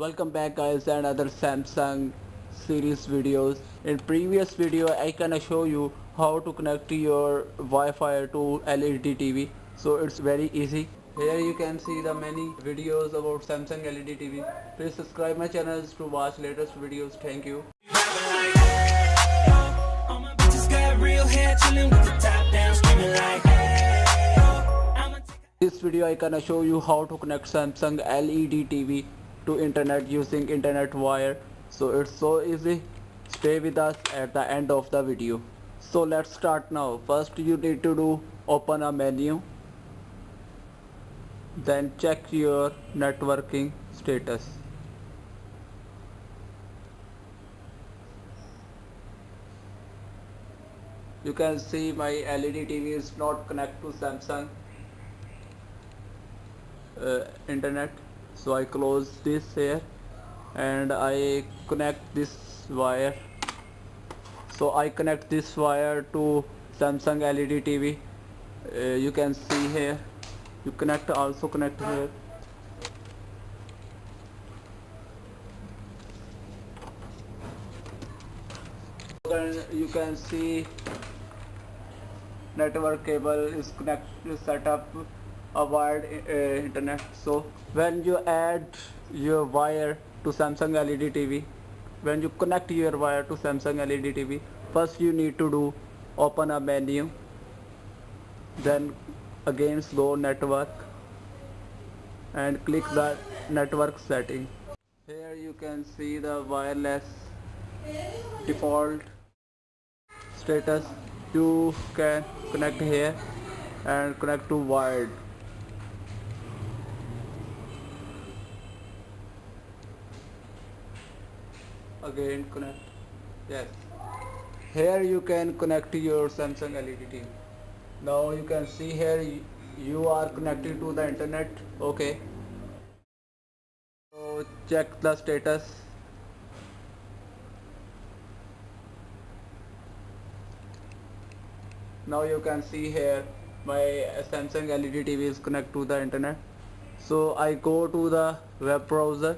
welcome back guys and other samsung series videos. In previous video i can show you how to connect your wi-fi to led tv so it's very easy. Here you can see the many videos about samsung led tv please subscribe my channels to watch latest videos. Thank you. This video I gonna show you how to connect Samsung LED TV to internet using internet wire. So it's so easy. Stay with us at the end of the video. So let's start now. First you need to do open a menu. Then check your networking status. You can see my LED TV is not connect to Samsung uh, internet so I close this here and I connect this wire. So I connect this wire to Samsung LED TV uh, you can see here. You connect also connect here. You can see network cable is connect set up a wired uh, internet. So when you add your wire to Samsung LED TV when you connect your wire to Samsung LED TV first you need to do open a menu then again go network and click the network setting. Here you can see the wireless default status. You can connect here and connect to wired again connect. Yes. Here you can connect your Samsung LED TV now you can see here you are connected to the internet. Okay. So check the status. Now you can see here my Samsung LED TV is connected to the internet. So I go to the web browser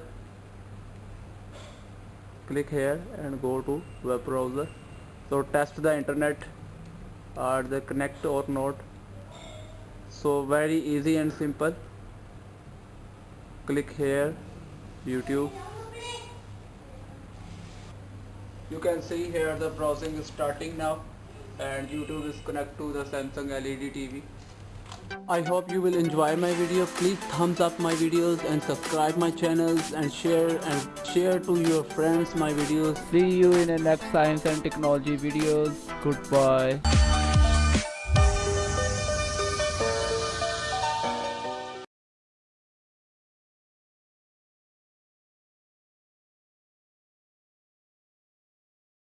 click here and go to web browser. So test the internet are the connect or not. So very easy and simple. Click here YouTube. You can see here the browsing is starting now and YouTube is connect to the Samsung LED TV I hope you will enjoy my video. Please thumbs up my videos and subscribe my channels and share and share to your friends my videos. See you in the next science and technology videos. Goodbye.